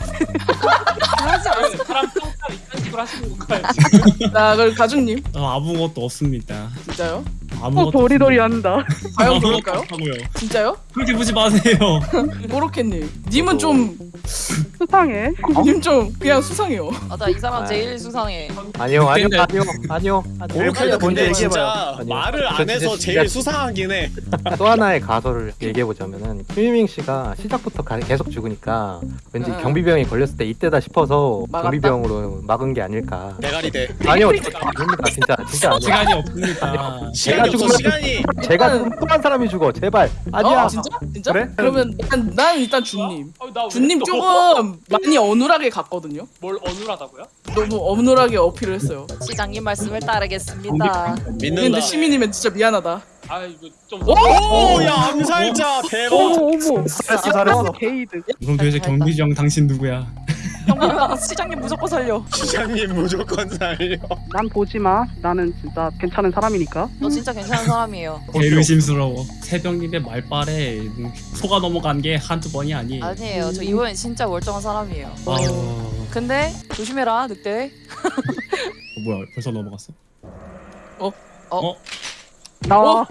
사람 평가 이딴 식으로 하시는 건가요 지금? 자 그럼 가중님 어, 아무것도 없습니다. 진짜요? 어, 아무것도 도리도리 한다. 과연 그럴까요? 없다고요. 진짜요? 그렇게 보지 마세요. 모로케님 님은 좀 수상해. 님 좀 그냥 수상해요. 맞아 이 사람 제일 수상해. 아니요 아니요. 아니요 아니요 오르케도 먼저 근데 얘기해봐요. 진짜 아니요. 말을 저안 해서 제일 수상하긴 해. 또 하나의 가설을 얘기해 보자면은 큐이밍 씨가 시작부터 가- 계속 죽으니까 왠지 응. 경비병이 걸렸을 때 이때다 싶어서 막았다? 경비병으로 막은 게 아닐까. 대가리 대. 아니요 아닙니다 진짜 진짜 아니에요. 시간이 없습니다. 시간이 없어 죽으면- 시간이. 제가 죽으면 또한 사람이 죽어 제발 아니야. 어, 진짜? 진짜? 그래? 그러면 난, 난 일단 준님. 아, 나왜 준님 또- 조금 많이 어눌하게 갔거든요. 뭘 어눌하다고요? 너무 어눌하게 어필을 했어요. 시장님 말씀을 따르겠습니다. 믿는다. 근데 시민이면 진짜 미안하다. 아 이거 좀 오, 야 암살자 대박. 어머 어머. 잘했어, 잘했어. 게이드. 도대체 경비정 당신 누구야? 시장님 무조건 살려. 시장님 무조건 살려. 난 보지 마. 나는 진짜 괜찮은 사람이니까. 너 진짜 괜찮은 사람이에요. 제일 의심스러워. 새벽님의 말빨에 소가 넘어간 게 한두 번이 아니에요. 아니에요. 저 이번엔 진짜 멀쩡한 사람이에요. 아, 근데 조심해라 늑대. 어, 뭐야 벌써 넘어갔어? 나와. 어? 와.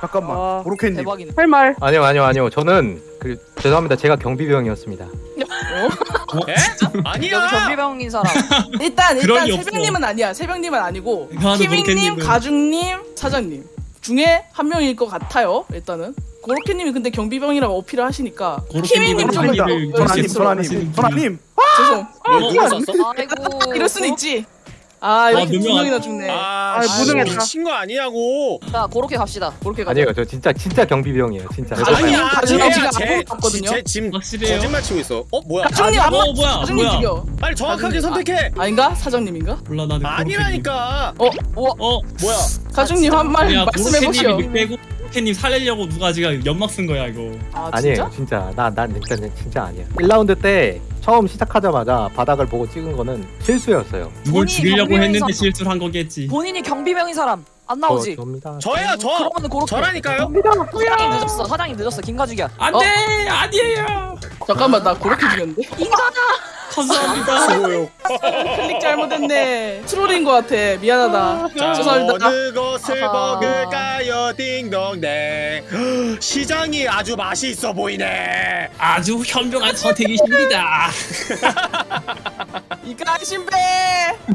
잠깐만, 아, 오르케님. 대박이네. 할 말. 아니요 아니요 아니요 저는 그 죄송합니다 제가 경비병이었습니다. 에? 여기 아니야. 경비병인 사람. 일단 그럴 일단 리 없어. 새벽님은 아니야. 새벽님은 아니고 모로케님은. 가중님, 사장님 중에 한 명일 것 같아요. 일단은 고로케님이 근데 경비병이라고 어필을 하시니까 키밍님 좀 고로케님은 아닙니다. 일을 전화님, 실수로 전화님, 하시는 전화님. 죄송. 뭐 누가 쐈어? 아이고. 이럴 수는 있지. 아 이렇게 두 누명 안- 명이나 죽네. 아, 아, 씨, 무능했다. 미친 거 아니냐고. 자 그렇게 갑시다. 그렇게 가자. 아니에요 저 진짜 진짜 경비병이에요 진짜. 아니야. 가중님 쟤야, 지금 쟤, 아무것도 없거든요. 쟤 지금 확실해요? 거짓말 치고 있어. 어 뭐야? 아, 안 어, 맞. 뭐야, 뭐야. 죽여. 빨리 정확하게 선택해. 아, 아닌가? 사장님인가? 몰라 나는 아니라니까. 어, 어, 뭐야? 가중님 한말야 말씀해 보시오. 고로케님 살리려고 누가 지금 연막 쓴 거야 이거. 아 아니에요 진짜? 진짜 나 난 진짜 진짜 아니야 1라운드 때 처음 시작하자마자 바닥을 보고 찍은 거는 실수였어요 누굴 본인이 죽이려고 경비병인 했는데 사람. 실수를 한 거겠지. 본인이 경비병인 사람 안 나오지. 저, 접니다 저야 저. 그러면 고로. 저라니까요. 사장님 늦었어. 사장님 늦었어. 김가죽이야. 안돼 아니에요. 잠깐만 나 그렇게 죽였는데? 인간아. 감사합니다. 클릭 잘못했네. 트롤인 것 같아. 미안하다. 자, 죄송합니다. 어느 것을 아하. 먹을까요, 딩동댕. 시장이 아주 맛이 있어 보이네. 아주 현명한 선택이십니다. 이까 신배.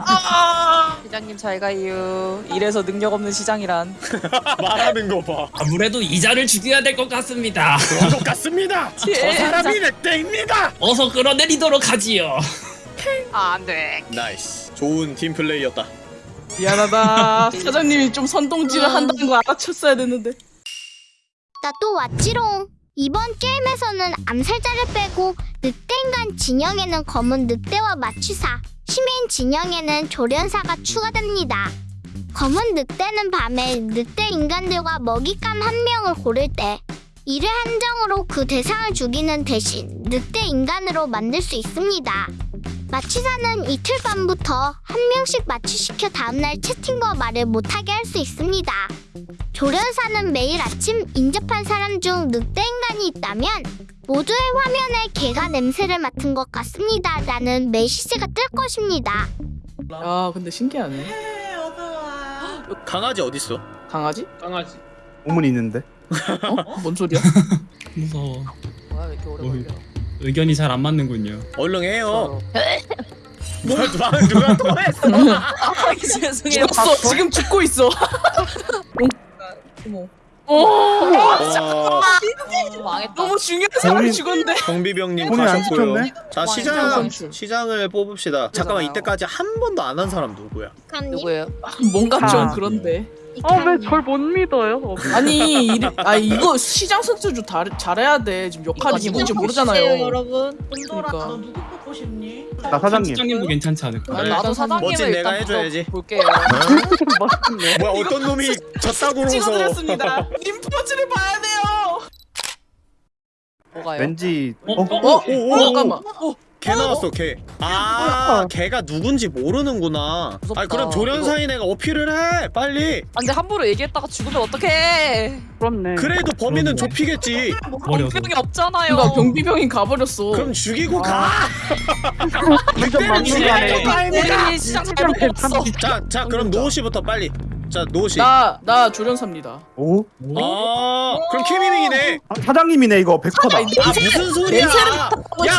아. 시장님 잘 가요. 이래서 능력 없는 시장이란. 말하는 거 봐. 아무래도 이자를 죽여야 될 것 같습니다. 그런 것 같습니다. 저 사람이 늑대입니다. 어서 끌어내리도록 하지요. 아, 안 돼. nice. 좋은 팀 플레이였다. 미안하다. 사장님이 좀 선동질을 한다는 거 알아챘어야 됐는데. 나 또 왔지롱. 이번 게임에서는 암살자를 빼고 늑대인간 진영에는 검은 늑대와 마취사, 시민 진영에는 조련사가 추가됩니다. 검은 늑대는 밤에 늑대 인간들과 먹잇감 한 명을 고를 때 이를 한정으로 그 대상을 죽이는 대신 늑대 인간으로 만들 수 있습니다. 마취사는 이틀 밤부터 한 명씩 마취시켜 다음날 채팅과 말을 못하게 할 수 있습니다. 조련사는 매일 아침 인접한 사람 중 늑대 인간이 있다면 모두의 화면에 개가 냄새를 맡은 것 같습니다. 라는 메시지가 뜰 것입니다. 야, 근데 신기하네. 강아지 어딨어? 강아지? 강아지. 오문이 있는데. 어? 뭔 소리야? 무서워. 뭐야, 왜 이렇게 오래 뭐, 걸려? 의견이 잘 안 맞는군요. 얼른 해요. 저- 뭐야, 누가, 누가 또 했어? 아, 죄송해요. 죽었어. 지금 죽고 있어. 어머. 오. 와, 망했다. 너무 중요한 사람이 죽었네. 경비병님 본인 안 가셨고요. 자, 시장 선출. 시장을 뽑읍시다. 잠깐만, 이때까지 한 번도 안 한 사람 누구야? 누구예요? 뭔가 좀 아. 그런데. 어왜절 못 믿어요? 어, 아니, 이리, 아 이거 시장 선수 좀 잘, 잘해야 돼. 지금 역할이 누군지 모르잖아요. 여러분. 돈돌아, 그러니까. 너 누구 뽑고 싶니? 나 사장님. 시장님도 괜찮지 않을까? 아. 나도 사장님을 멋진 내가 해줘야지. 볼게요. 뭐야, 어떤 놈이 졌다고로서. 찍어드렸습니다. 인포즈를 봐야 돼요. 뭐가요? 왠지 어? 어? 어? 오, 오, 오, 잠깐만. 어, 개 나왔어, 개. 아, 개가 누군지 모르는구나. 무섭다. 아, 그럼 조련사인 애가 어필을 해, 빨리. 안 돼, 함부로 얘기했다가 죽으면 어떡해. 그렇네. 그래도 범인은 좁히겠지. 버려서. 병이 없잖아요. 그러니까 경비병이 가버렸어. 그럼 죽이고 가. 막무가내. 될거 아닙니까? 우리 시장 잘못 뽑았어. 자, 자, 그럼 노호 씨부터 빨리. 자, 씨. 나, 나 조련사입니다. 오? 아, 그럼 키미밍이네. 아, 사장님이네 이거 100%다. 아, 무슨 소리야?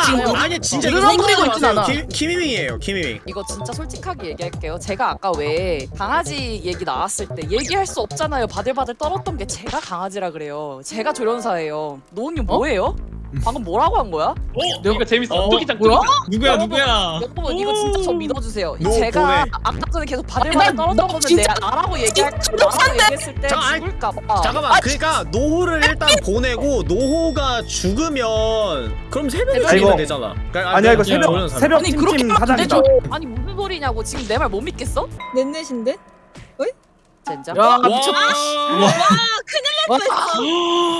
지금 야, 아니 진짜 엉키고 생각하지 있진. 않아. 키- 키미밍이에요, 키미밍. 이거 진짜 솔직하게 얘기할게요. 제가 아까 왜 강아지 얘기 나왔을 때 얘기할 수 없잖아요. 바들바들 떨었던 게 제가 강아지라 그래요. 제가 조련사예요. 노은님 뭐예요? 방금 뭐라고 한 거야? 이거 재밌어. 어, 뚜기장 뭐야? 뚜기장. 누구야 누구야? 여러분 이거 진짜 저 믿어주세요. 노, 제가 보내. 아까 전에 계속 바들바들 난- 떨었던 진짜- 내가 나라고 얘기할 나라고 얘기했을 때 자, 아이, 죽을까 봐. 잠깐만. 그러니까 노호를 일단 보내고 노호가 죽으면 그럼 아이고. 죽이면 되잖아. 그러니까 아니야 이거 새벽. 새벽 사장이다. 되죠. 아니 무슨 소리냐고 지금 내 말 못 믿겠어? 넷넷인데? 진짜? 야, 와, 미쳤다. 와,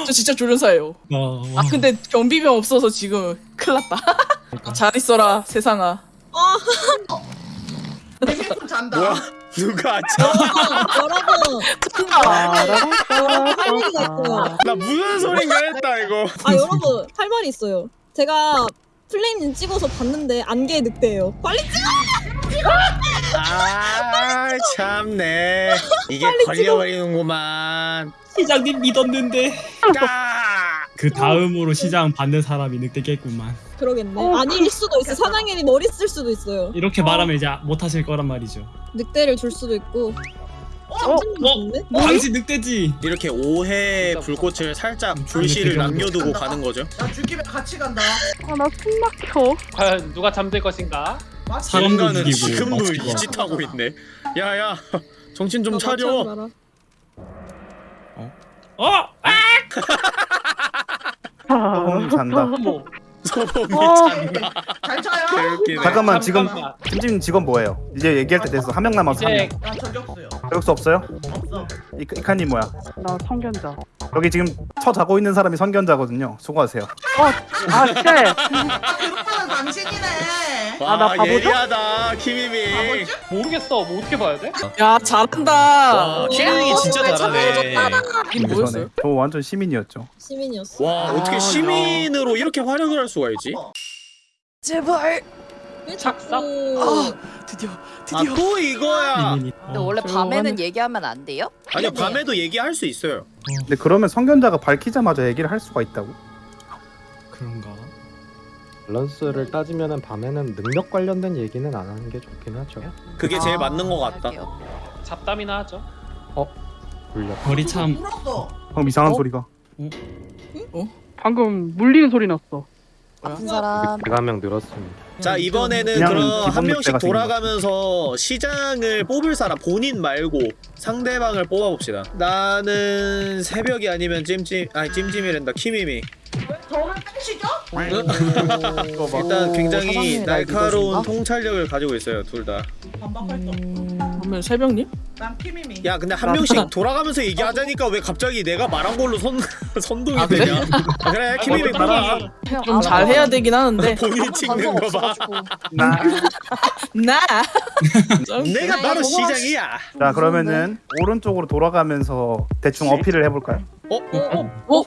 저 진짜 조련사예요. 와, 와. 아 근데 경비병 없어서 지금 큰일 났다. 잘 있어라 세상아. 재밌으면 잔다. 뭐야? 누가. 할 얘기가 있어요. 나 무슨 소린가 했다 이거. 아 여러분 할 말이 있어요. 제가 플레임님 찍어서 봤는데 안개 늑대예요. 빨리 찍어! 아, 참네. 이게 걸려버리는구만. 시장님 믿었는데. 까. 그 다음으로 시장 받는 사람이 늑대겠구만. 그러겠네. 아닐 수도 있어. 사장님이 머리 쓸 수도 있어요. 이렇게 말하면 이제 못 하실 거란 말이죠. 늑대를 줄 수도 있고. 어? 잠시만요. 당신 늑대지. 이렇게 오해 불꽃을 살짝 불씨를 남겨두고 가는 거죠. 야 죽기면 같이 간다. 아나 숨 막혀. 과연 누가 잠들 것인가? 죽이고 지금도 맞추고. 이짓 하고 있네. 야야, 정신 좀너 차려. 마라. 어? 어, 잔다. 어머. 소범이 어. 잔다. 잘 차요. 개웃기네. 잠깐만 지금 잠깐만. 찜찜 직원 뭐예요? 이제 얘기할 때 됐어. 한 명 남았어. 한 이제 명. 야 저격수요. 저격수 없어요? 없어. 이- 이카님 뭐야? 나 성견자. 여기 지금 처 자고 있는 사람이 선견자거든요. 수고하세요. 아 쎄. 아 그룹은 당신이네. 와, 아, 나 바보죠? 예리하다, 키미미. 바보지? 모르겠어. 뭐 어떻게 봐야 돼? 야 잘한다. 와, 키미미 진짜 왜 잘하네. 이게 뭐였어요? 저 완전 시민이었죠. 시민이었어. 와, 어떻게 시민으로 이렇게 활약을 할 수가 있지? 제발 왜 착삭? 아 드디어 드디어. 아 또 이거야. 리민이. 근데 원래 밤에는 얘기하면 안 돼요? 아니요 밤에도 얘기할 수 있어요. 근데 그러면 성견자가 밝히자마자 얘기를 할 수가 있다고? 그런가? 밸런스를 따지면은 밤에는 능력 관련된 얘기는 안 하는 게 좋긴 하죠. 그게 제일 아, 맞는 것 같다. 할게요. 잡담이나 하죠. 물려. 거리 참. 방금 이상한 어? 소리가. 방금 물리는 소리 났어. 아픈 사람. 늑대가 한 명 늘었습니다. 자 이번에는 그냥 그럼 한 명씩 돌아가면서 시장을 뽑을 사람 본인 말고 상대방을 뽑아봅시다. 나는 새벽이 아니면 찜찜 아니 찜찜이란다 키미미. 저를 땡시죠? 일단 굉장히 사장님이 날 날카로운 믿어준다? 통찰력을 가지고 있어요 둘 다. 반박할 수. 그러면 새벽님? 난 키미미. 야 근데 한 명씩 돌아가면서 얘기하자니까 왜 갑자기 내가 말한 걸로 선 선동이 아, 그래? 되냐? 아, 그래 키미미 말아. 좀잘 해야 되긴 하는데. 본인 찍는 거 봐. 나. 나. 내가 바로 시장이야. 자 그러면은 오른쪽으로 돌아가면서 대충 어필을 해볼까요? 어? 어? 어?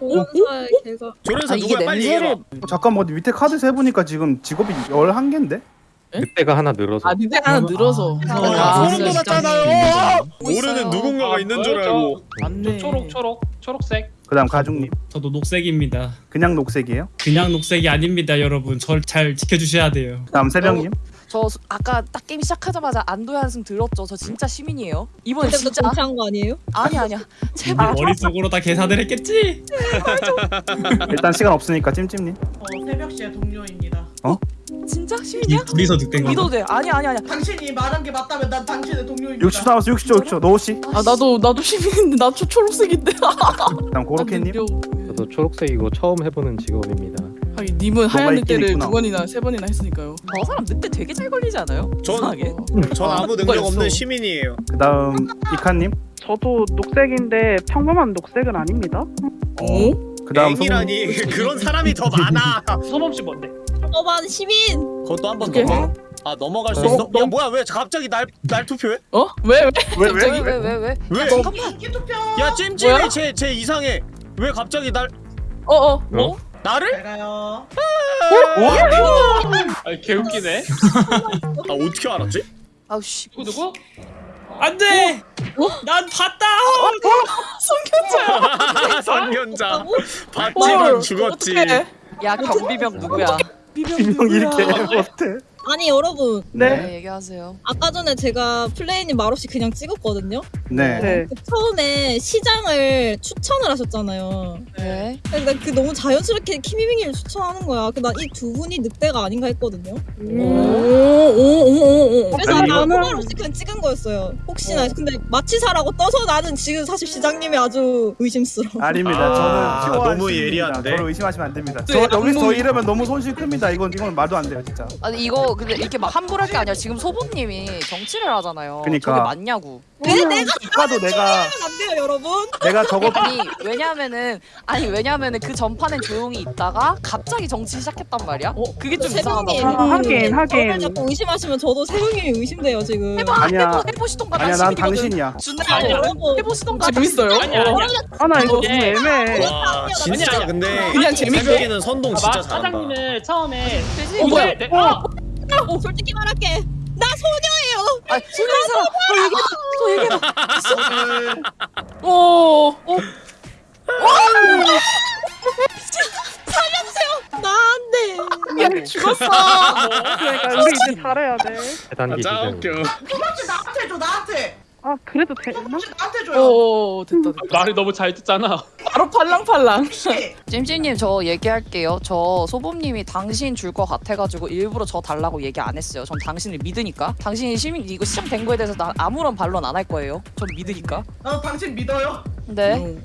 개가 조련사 아, 누구야 빨리 얘기해봐. 어, 잠깐만 어디 밑에 카드 세 보니까 지금 직업이 11개인데? 늑대가 하나 늘어서. 아 늑대 하나 늘어서. 아, 아, 소름 진짜. 돋았잖아요. 모르는. 누군가가 있는 줄 알고. 맞네. 초록 초록 초록색. 그다음 가죽님 저도 녹색입니다. 그냥 녹색이에요? 그냥 녹색이 아닙니다, 여러분. 절 잘 지켜주셔야 돼요. 다음 새벽님 저 수- 아까 딱 게임 시작하자마자 안도의 한숨 들었죠. 저 진짜 시민이에요. 이번에 그때부터 진짜 동치한 거 아니에요? 아니 아니야. 제발. 머릿속으로 다 계산을 했겠지? 일단 시간 없으니까 찜찜님 어, 새벽 시의 동료입니다. 진짜 이 시민이야? 둘이서 늑대인 믿어도 거. 돼. 아니 아니 아니야. 당신이 말한 게 맞다면 난 당신의 동료입니다. 60초 남았어 60초 60초 노우씨 아 나도 나도 시민인데 나 초, 초록색인데. 다음 고로케님 저도 초록색이고 처음 해보는 직업입니다. 하긴 님은 하얀 늑대를. 두 번이나 세 번이나 했으니까요. 저 사람 늑대 되게 잘 걸리지 않아요? 전, 이상하게. 전 아무 뭐가 능력. 없는 시민이에요. 그다음 이카님 저도 녹색인데 평범한 녹색은 아닙니다. 어? 그다음 앵이라니 그런 사람이 더 많아. 소범 씨 뭔데? 어반 시민 그것도 한번 오케이. 더. 아 넘어갈 수 어, 있어? 야 뭐야 왜 갑자기 날 날 투표해? 어? 왜 왜? 왜 왜 왜? 왜 왜 왜? 왜? 잠깐만. 투표. 야 찜찜이 쟤 이상해. 왜 갑자기 날 어 어. 뭐? 나를? 제가요. 아 개웃기네. 아 어떻게 알았지? 아우 씨. 누구 누구? 안 돼! 난 봤다! 선견자. 봤지만 죽었지. 야 경비병 누구야? 이명 이렇게 못해 아니 여러분 네. 네 얘기하세요. 아까 전에 제가 플레이님 말없이 그냥 찍었거든요 네 네. 그 처음에 시장을 추천을 하셨잖아요 네. 근데 그 너무 자연스럽게 키미밍이를 추천하는 거야 난이두 분이 늑대가 아닌가 했거든요 오오오오. 그래서 아니, 나 이거- 말 없이 그냥 찍은 거였어요 혹시나 해서. 근데 마취사라고 떠서 나는 지금 사실 시장님이 아주 의심스러워 아닙니다 아, 저는 너무. 예리한데? 저를 의심하시면 안 됩니다 네, 저 여기서 저 이러면 너무 손실 큽니다 이건 이건 말도 안 돼요 진짜 아니 이거 근데 이렇게 막 함부로 할게 아니라 지금 소보님이 정치를 하잖아요. 그니까. 저게 맞냐고. 왜 내가 아까도 내가 안 돼요 여러분 내가 저거 아니 왜냐면은 아니 왜냐면은 그 전판엔 조용히 있다가 갑자기 정치 시작했단 말이야. 어 그게 좀 새벽님 이상하다고. 아, 하긴, 저를 하긴. 자꾸 의심하시면 저도 새벽님이 의심돼요 지금 해봐 아니야. 해보, 해보시던가 아니야 난 당신이야 준대 아니야. 해보시던가 재밌어요? 아니야 아니야. 아나 이거 너무 네. 애매해. 와 진짜 아니야. 근데 그냥 재밌게. 새벽에는 선동 아, 진짜 마- 잘한다. 사장님을 처음에? 어, 뭐야? 네, 네, 아! 어, 솔직히 말할게 나 소녀예요 아 소녀의 사람 너 얘기해봐 너 얘기해봐 오. 어. 나안 돼 야 죽었어. 그러니까 우리 이제 잘해야 돼. 대단기 아, 짜. 웃겨. 소방씨 나한테 줘 나한테. 아 그래도 되나? 나한테 줘요. 오 됐다 됐다. 말을 너무 잘 듣잖아. 바로 팔랑팔랑. 혹시 찜찜님 저 얘기할게요 저 소범님이 당신 줄 것 같아가지고 일부러 저 달라고 얘기 안 했어요 전 당신을 믿으니까 당신이 시민 이거 시작된 거에 대해서 난 아무런 반론 안 할 거예요 전 믿으니까 나도 당신 믿어요. 네.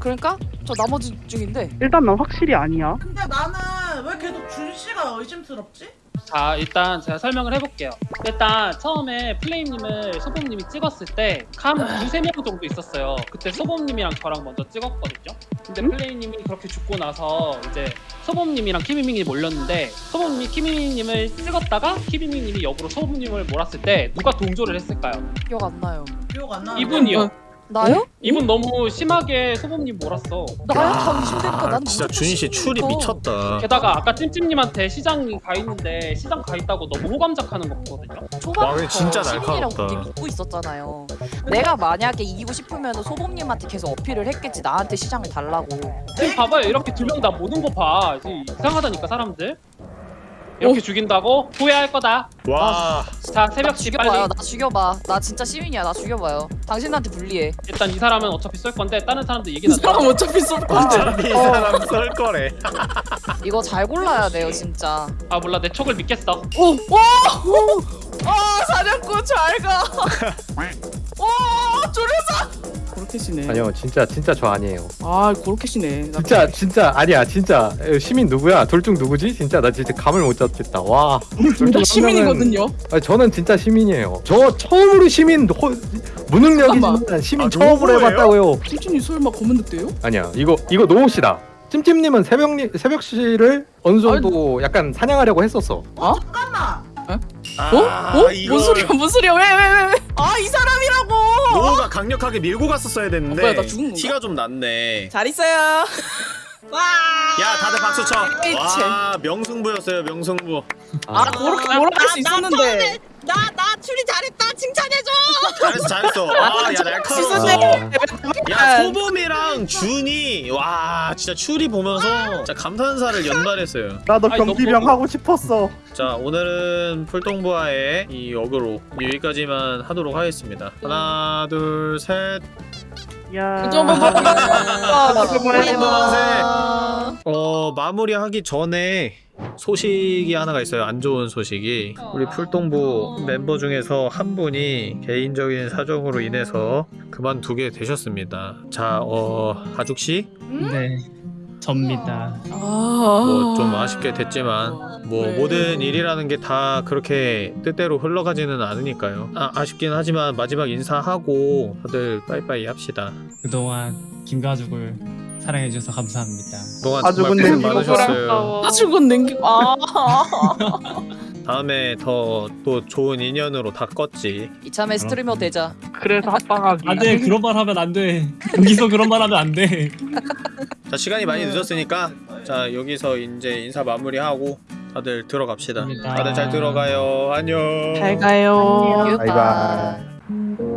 그러니까 저 나머지 중인데 일단 난 확실히 아니야. 근데 나는 왜 계속 준 씨가 의심스럽지? 자 일단 제가 설명을 해볼게요. 일단 처음에 플레임님을 소범님이 찍었을 때캄 두세 명 정도 있었어요. 그때 소범님이랑 저랑 먼저 찍었거든요. 근데 음? 플레임님이 그렇게 죽고 나서 이제 소범님이랑 키미밍이 몰렸는데 소범님이 키미밍님을 찍었다가 키미밍님이 역으로 소범님을 몰았을 때 누가 동조를 했을까요? 기억 안 나요 기억 안 나는데. 이분이요. 어. 나요? 이분 너무 심하게 소범님 몰았어. 나요? 다 의심되니까 난 진짜 준희 씨 출이 시민부터. 미쳤다. 게다가 아까 찜찜님한테 시장 가 있는데 시장 가 있다고 너무 호감작하는 거 보거든요. 와, 초반부터 진짜 시민이라고 날카롭다. 믿고 있었잖아요. 내가 만약에 이기고 싶으면 소범님한테 계속 어필을 했겠지. 나한테 시장을 달라고. 지금 봐봐요 이렇게 두 명 다 모든 거 봐. 이제 이상하다니까 사람들. 이렇게 죽인다고 후회할 거다. 와. 자 새벽 시 죽여봐요. 빨리. 나 죽여봐. 나 진짜 시민이야. 나 죽여봐요. 당신한테 불리해. 일단 이 사람은 어차피 쏠 건데 다른 사람들 얘기 이 나죠. 사람 어차피 쏠 건데. 어차피 이 사람 썰 거래. 이거 잘 골라야 돼요, 진짜. 아 몰라 내 촉을 믿겠어. 오! 와! 아 사냥꾼 잘 가. 와 조련사. 시네. 아니요 진짜 진짜 저 아니에요. 아 시네. 나 진짜 진짜 아니야 진짜 에, 시민 누구야? 둘중 누구지? 진짜 나 진짜 감을 못 잡겠다. 와. 둘다 시민이거든요. 아니, 저는 진짜 시민이에요. 저 처음으로 시민 호, 무능력이지만 시민 아, 처음으로 누구예요? 해봤다고요. 찜찜이 설마 검은 늑대요? 아니야 이거 이거 노호 씨다. 찜찜님은 새벽 새벽 씨를 어느 정도 약간 사냥하려고 했었어. 잠깐만. 어? 어? 뭔 소리야? 뭔 소리야? 왜 왜 왜 왜? 아 이 사람이라고. 노호가 강력하게 밀고 갔었어야 됐는데 뭐야, 나 죽은 건가? 티가 좀 났네. 잘 있어요. 와. 야 다들 박수 쳐. 에이치. 와 명승부였어요 명승부. 아 그렇게 몰아갈 수 있었는데. 나나 추리 잘했다 칭찬해줘. 잘했어 잘했어. 아야 날카로워. 야 소범이랑 준이 와 진짜 추리 보면서 진짜 감탄사를 연말했어요. 나도 경기병 하고 싶었어. 자 오늘은 풀동부와의 이 역으로 여기까지만 하도록 하겠습니다. 하나 둘 셋. 야. 좀 한번 만세. 어 마무리하기 전에 소식이 하나가 있어요. 안 좋은 소식이 우리 풀동부 멤버 중에서 한 분이 개인적인 사정으로 인해서 그만두게 되셨습니다. 자, 어 하죽 씨, 네. 접니다. 뭐 좀 아쉽게 됐지만 뭐 네. 모든 일이라는 게 다 그렇게 뜻대로 흘러가지는 않으니까요. 아, 아쉽긴 하지만 마지막 인사하고 다들 빠이빠이 합시다. 그동안 김가죽을 사랑해주셔서 감사합니다. 그동안 아주 정말 고생 많으셨어요. 아 죽은 냉기. 아. 다음에 더 또 좋은 인연으로 다 껐지. 이참에 스트리머 되자. 그래서 합방하기. 안돼 그런 말 하면 안 돼. 여기서 그런 말 하면 안 돼. 자 시간이 많이 늦었으니까 자 여기서 이제 인사 마무리하고 다들 들어갑시다. 감사합니다. 다들 잘 들어가요. 안녕. 잘 가요. 유 바이바이.